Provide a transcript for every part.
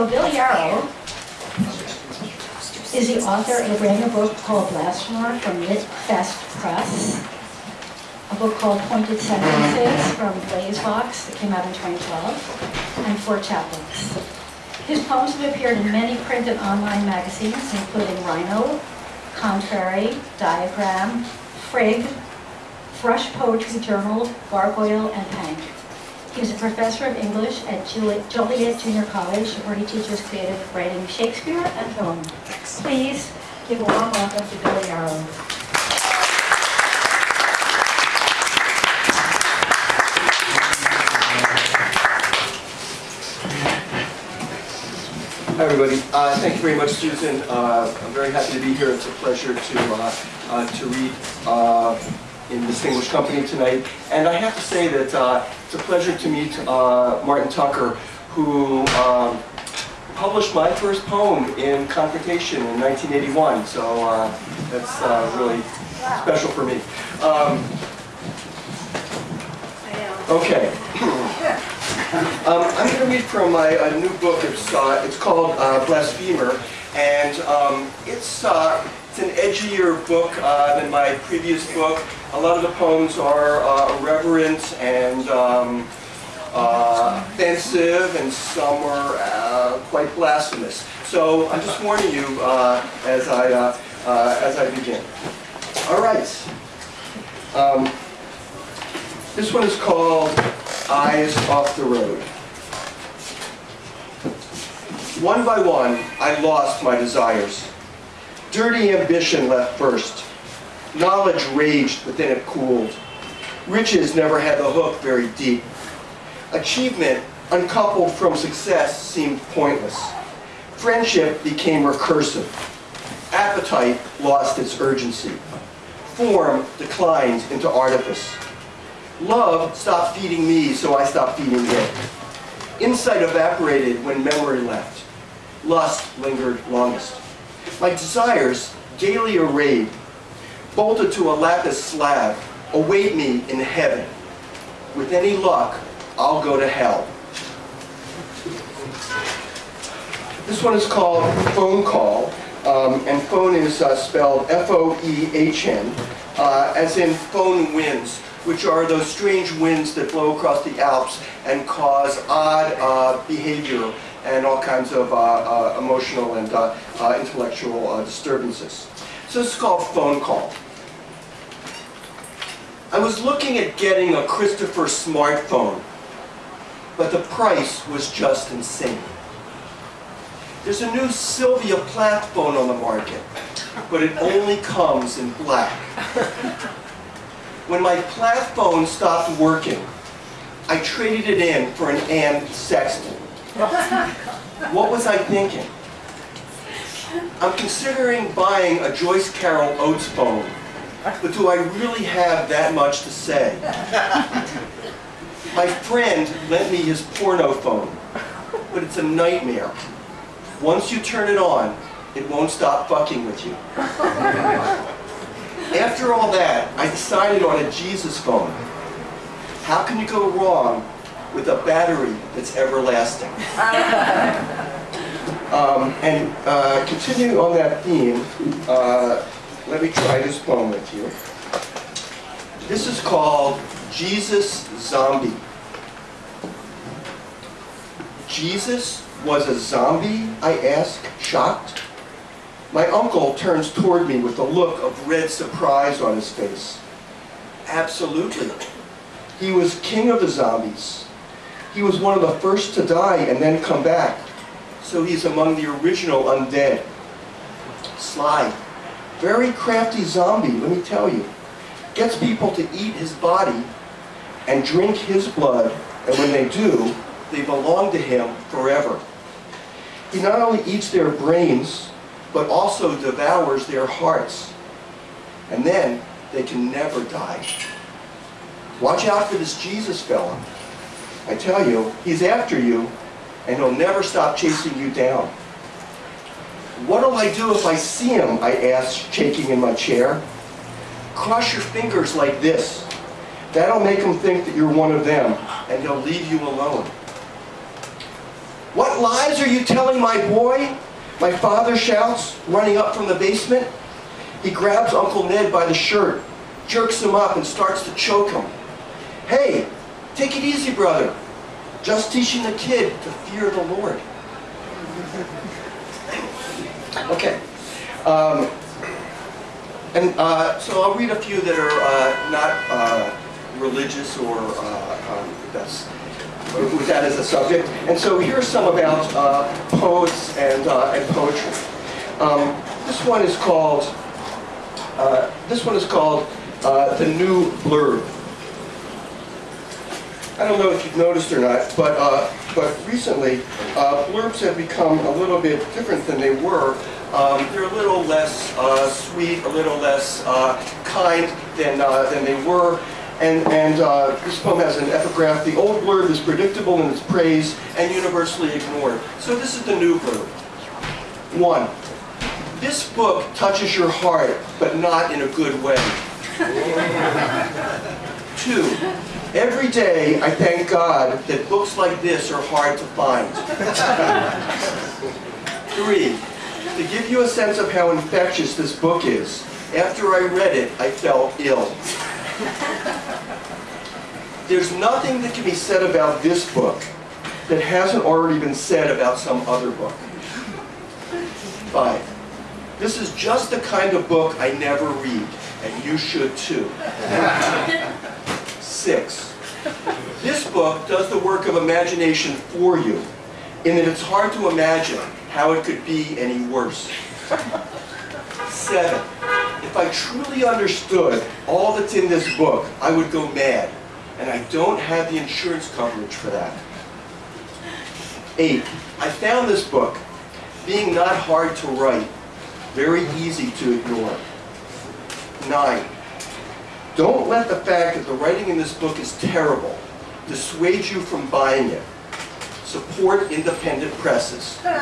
So Bill Yarrow is the author of a brand new book called Blasphemer from Lit Fest Press, a book called Pointed Sentences from BlazeVOX that came out in 2012, and Four chapbooks. His poems have appeared in many print and online magazines, including Rhino, Contrary, Diagram, FRiGG, Thrush Poetry Journal, Gargoyle, and Hank. He's a professor of English at Juli- Joliet Junior College, where he teaches creative writing, Shakespeare, and film. Please give a warm welcome to Bill Yarrow. Hi, everybody. Uh, Thank you very much, Susan. Uh, I'm very happy to be here. It's a pleasure to, uh, uh, to read uh, in distinguished company tonight. And I have to say that uh, it's a pleasure to meet uh, Martin Tucker, who um, published my first poem in Confrontation in 1981. So uh, that's uh, really special for me. Um, Okay. Um, I'm going to read from my new book. It's, uh, it's called uh, Blasphemer, and um, it's, it's an edgier book uh, than my previous book. A lot of the poems are uh, irreverent and um, uh, offensive, and some are uh, quite blasphemous. So I'm just warning you uh, as, I, uh, as I begin. All right. Um, this one is called Eyes Off the Road. One by one, I lost my desires. Dirty ambition left first. Knowledge raged, but then it cooled. Riches never had the hook very deep. Achievement, uncoupled from success, seemed pointless. Friendship became recursive. Appetite lost its urgency. Form declined into artifice. Love stopped feeding me, so I stopped feeding it. Insight evaporated when memory left. Lust lingered longest. My desires, gaily arrayed, bolted to a lapis slab, await me in heaven. With any luck, I'll go to hell. This one is called Foehn Call, um, and phone is uh, spelled F-O-E-H-N, uh, as in foehn winds, which are those strange winds that blow across the Alps and cause odd uh, behavior and all kinds of uh, uh, emotional and uh, intellectual disturbances. So this is called Foehn Call. I was looking at getting a Christopher smartphone, but the price was just insane. There's a new Sylvia Plath phone on the market, but it only comes in black. When my Plath phone stopped working, I traded it in for an Anne Sexton. What was I thinking? I'm considering buying a Joyce Carol Oates phone, but do I really have that much to say? My friend lent me his porno phone, but it's a nightmare. Once you turn it on, it won't stop fucking with you. After all that, I decided on a Jesus phone. How can you go wrong with a battery that's everlasting? Um, and uh, continuing on that theme, uh, let me try this poem with you. This is called Jesus Zombie. Jesus was a zombie? I ask, shocked. My uncle turns toward me with a look of red surprise on his face. Absolutely. He was king of the zombies. He was one of the first to die and then come back. So he's among the original undead. Sly. Very crafty zombie, let me tell you. Gets people to eat his body and drink his blood, and when they do, they belong to him forever. He not only eats their brains, but also devours their hearts. And then they can never die. Watch out for this Jesus fella. I tell you, he's after you, and he'll never stop chasing you down. What'll I do if I see him? I asked, shaking in my chair. Cross your fingers like this. That'll make him think that you're one of them, and he'll leave you alone. What lies are you telling my boy? My father shouts, running up from the basement. He grabs Uncle Ned by the shirt, jerks him up, and starts to choke him. Hey, take it easy, brother. Just teaching the kid to fear the Lord. Okay. Um, and uh, so I'll read a few that are uh, not uh, religious or uh, um, that's with that as a subject. And so here are some about uh, poets and, uh, and poetry. Um, this one is called this one is called the New Blurb. I don't know if you've noticed or not, but uh, but recently uh, blurbs have become a little bit different than they were. Um, they're a little less uh, sweet, a little less uh, kind than uh, than they were. And, and uh, this poem has an epigraph. The old blurb is predictable in its praise and universally ignored. So this is the new blurb. One, this book touches your heart, but not in a good way. Two, every day I thank God that books like this are hard to find. Three, to give you a sense of how infectious this book is, after I read it, I felt ill. There's nothing that can be said about this book that hasn't already been said about some other book. Five, this is just the kind of book I never read, and you should too. Six, this book does the work of imagination for you, in that it's hard to imagine how it could be any worse. Seven, if I truly understood all that's in this book, I would go mad, and I don't have the insurance coverage for that. Eight, I found this book, being not hard to write, very easy to ignore. Nine, don't let the fact that the writing in this book is terrible dissuade you from buying it. Support independent presses. Sorry.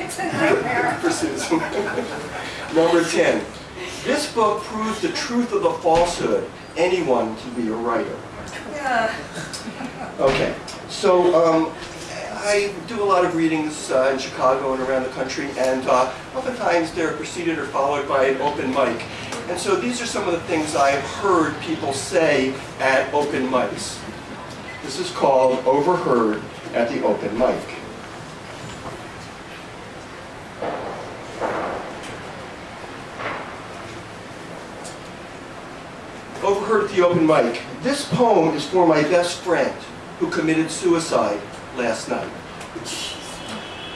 It's a nightmare. Number 10. This book proves the truth of the falsehood. Anyone can be a writer. Yeah. Okay, so um, I do a lot of readings uh, in Chicago and around the country, and uh, oftentimes they're preceded or followed by an open mic. And so these are some of the things I've heard people say at open mics. This is called overheard at the open mic. Overheard at the open mic. This poem is for my best friend who committed suicide last night.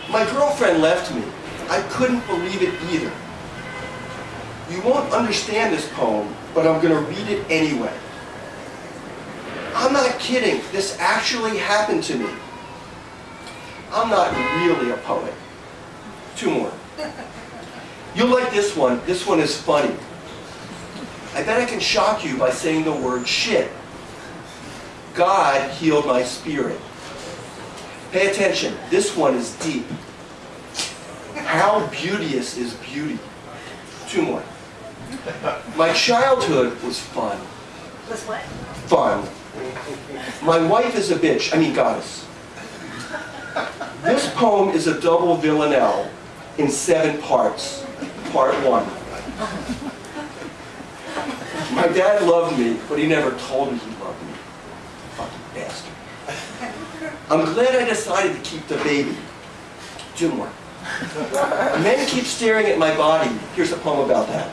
My girlfriend left me. I couldn't believe it either. You won't understand this poem, but I'm going to read it anyway. I'm not kidding. This actually happened to me. I'm not really a poet. Two more. You'll like this one. This one is funny. I bet I can shock you by saying the word shit. God healed my spirit. Pay attention. This one is deep. How beauteous is beauty? Two more. My childhood was fun. Was what? Fun. My wife is a bitch. I mean goddess. This poem is a double villanelle in seven parts. Part one. My dad loved me, but he never told me he loved me. Fucking bastard. I'm glad I decided to keep the baby. Two more. Men keep staring at my body. Here's a poem about that.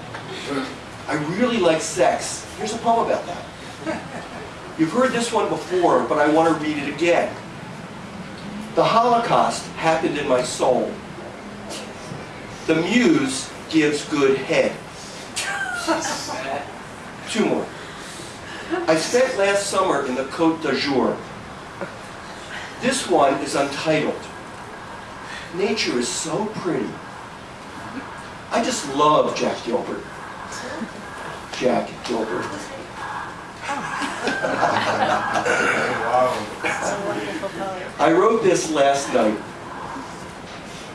I really like sex. Here's a poem about that. You've heard this one before, but I want to read it again. The Holocaust happened in my soul. The muse gives good head. Two more. I spent last summer in the Côte d'Azur. This one is untitled. Nature is so pretty. I just love Jack Gilbert. Jack Gilbert. I wrote this last night.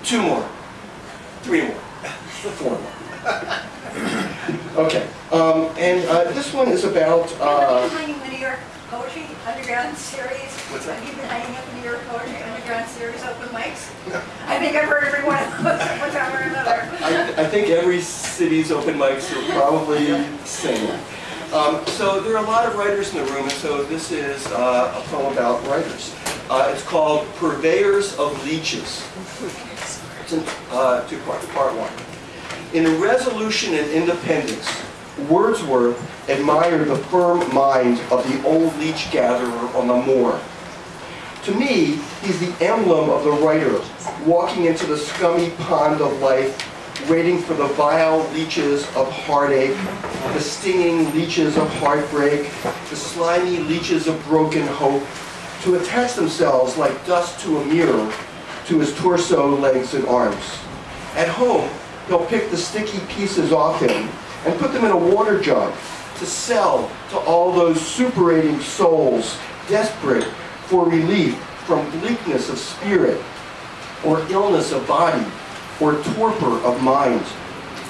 Two more. Three more. Four more. Okay. Um, and uh, this one is about. Uh, Behind you, Whittier. Poetry underground series. What's that? Have you been hanging up in New York poetry underground series open mics? I think I've heard every one of those one time or another. I, I think every city's open mics are probably the same. Um, so there are a lot of writers in the room, and so this is uh, a poem about writers. Uh, it's called Purveyors of Leeches. It's in uh, two parts. Part one. In a Resolution and Independence, Wordsworth admired the firm mind of the old leech gatherer on the moor. To me, he's the emblem of the writer walking into the scummy pond of life, waiting for the vile leeches of heartache, the stinging leeches of heartbreak, the slimy leeches of broken hope, to attach themselves like dust to a mirror to his torso, legs, and arms. At home, he'll pick the sticky pieces off him and put them in a water jug to sell to all those superating souls desperate for relief from bleakness of spirit or illness of body or torpor of mind.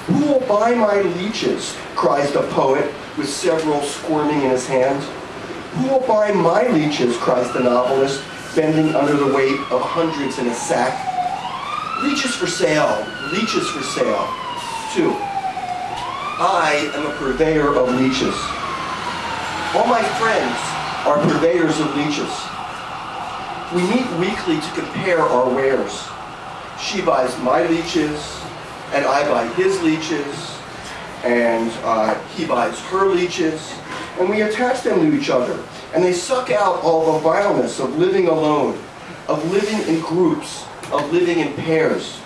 Who will buy my leeches? cries the poet with several squirming in his hand. Who will buy my leeches? cries the novelist, bending under the weight of hundreds in a sack. Leeches for sale, leeches for sale. Two. I am a purveyor of leeches. All my friends are purveyors of leeches. We meet weekly to compare our wares. She buys my leeches, and I buy his leeches, and uh, he buys her leeches, and we attach them to each other. And they suck out all the vileness of living alone, of living in groups, of living in pairs.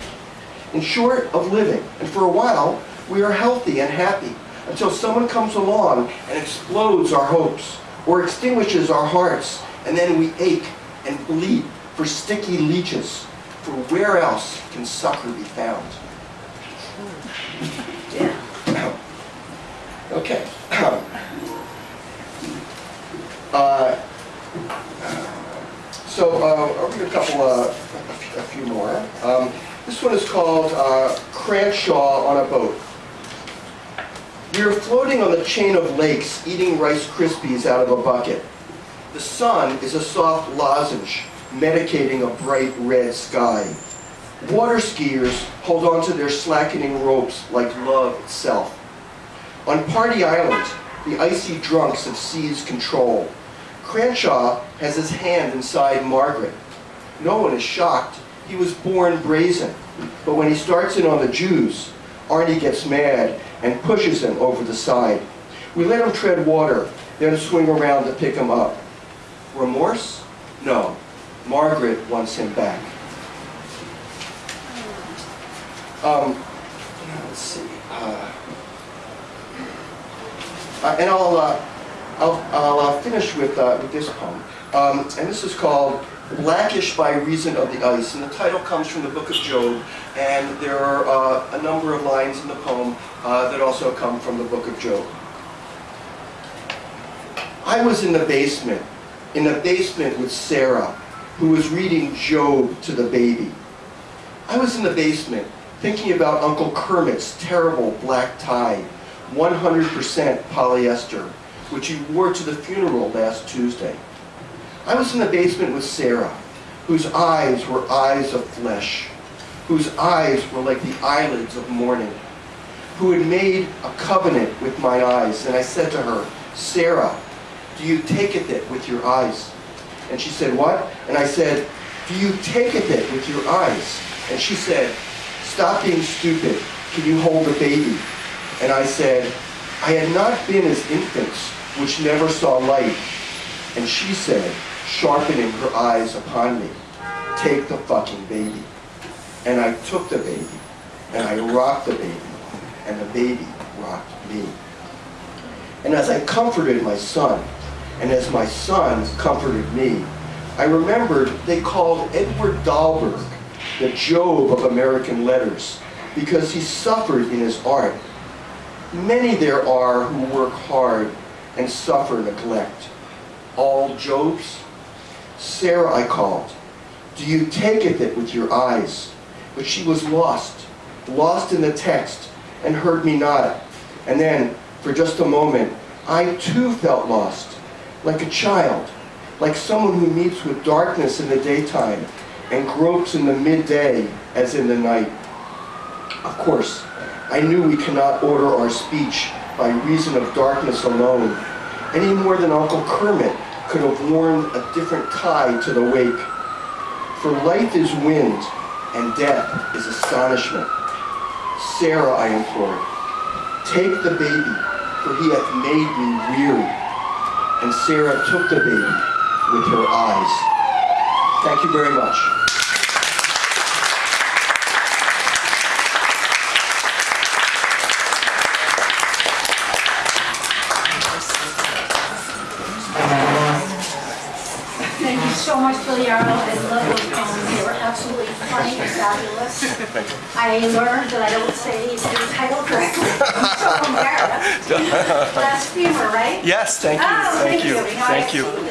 In short, of living. And for a while, we are healthy and happy until someone comes along and explodes our hopes or extinguishes our hearts, and then we ache and bleed for sticky leeches. For where else can succor be found? Yeah. Okay. Uh, so uh, I'll read a couple, uh, a few- a few more. Um, This one is called uh, Cranshaw on a Boat. We are floating on the chain of lakes, eating Rice Krispies out of a bucket. The sun is a soft lozenge, medicating a bright red sky. Water skiers hold on to their slackening ropes like love itself. On Party Island, the icy drunks have seized control. Cranshaw has his hand inside Margaret. No one is shocked. He was born brazen. But when he starts in on the Jews, Arnie gets mad and pushes him over the side. We let him tread water, then swing around to pick him up. Remorse? No. Margaret wants him back. Um, let's see. Uh, uh, and I'll, uh, I'll, I'll uh, finish with, uh, with this poem. Um, and this is called Blackish by Reason of the Ice. And the title comes from the book of Job. And there are uh, a number of lines in the poem uh, that also come from the book of Job. I was in the basement, in the basement with Sarah, who was reading Job to the baby. I was in the basement thinking about Uncle Kermit's terrible black tie, 100% polyester, which he wore to the funeral last Tuesday. I was in the basement with Sarah, whose eyes were eyes of flesh, whose eyes were like the eyelids of morning, who had made a covenant with my eyes. And I said to her, Sarah, do you taketh it with your eyes? And she said, what? And I said, do you taketh it with your eyes? And she said, stop being stupid. Can you hold a baby? And I said, I had not been as infants, which never saw light. And she said, sharpening her eyes upon me, take the fucking baby. And I took the baby, and I rocked the baby, and the baby rocked me. And as I comforted my son, and as my son comforted me, I remembered they called Edward Dahlberg the Job of American letters because he suffered in his art. Many there are who work hard and suffer neglect. All Jobs? Sarah I called. Do you taketh it with your eyes? But she was lost, lost in the text, and heard me not. And then, for just a moment, I too felt lost. like a child, like someone who meets with darkness in the daytime and gropes in the midday as in the night. Of course, I knew we cannot order our speech by reason of darkness alone, any more than Uncle Kermit could have worn a different tie to the wake. For life is wind, and death is astonishment. Sarah, I implore, take the baby, for he hath made me weary. And Sarah took the baby with her eyes. Thank you very much. Thank you so much, Bill Yarrow. I love those poems. They were absolutely funny, fabulous. I learned that I don't say the title correctly. So embarrassed. Blasphemer, right? Yes, thank you. Oh, Thank you. Now I Thank you.